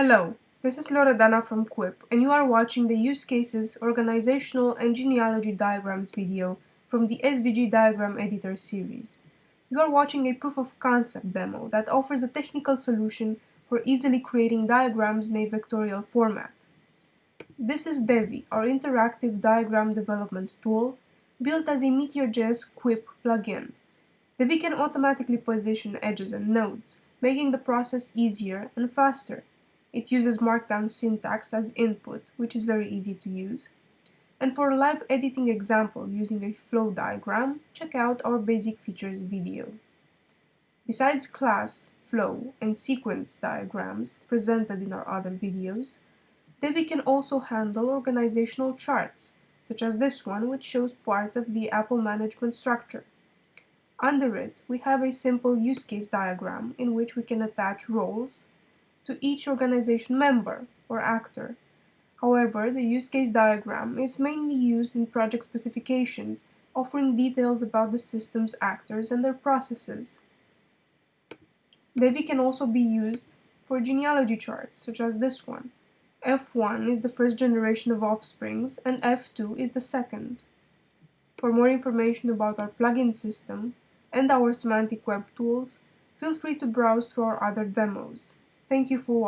Hello, this is Loredana from Quip and you are watching the Use Cases, Organizational and Genealogy Diagrams video from the SVG Diagram Editor series. You are watching a proof of concept demo that offers a technical solution for easily creating diagrams in a vectorial format. This is Devi, our interactive diagram development tool, built as a Meteor.js Quip plugin. Devi can automatically position edges and nodes, making the process easier and faster. It uses Markdown syntax as input, which is very easy to use. And for a live editing example using a flow diagram, check out our basic features video. Besides class, flow, and sequence diagrams presented in our other videos, Devi can also handle organizational charts, such as this one which shows part of the Apple management structure. Under it, we have a simple use case diagram in which we can attach roles, to each organization member or actor. However, the use case diagram is mainly used in project specifications, offering details about the system's actors and their processes. Devi can also be used for genealogy charts, such as this one. F1 is the first generation of offsprings and F2 is the second. For more information about our plugin system and our semantic web tools, feel free to browse through our other demos. Thank you for watching.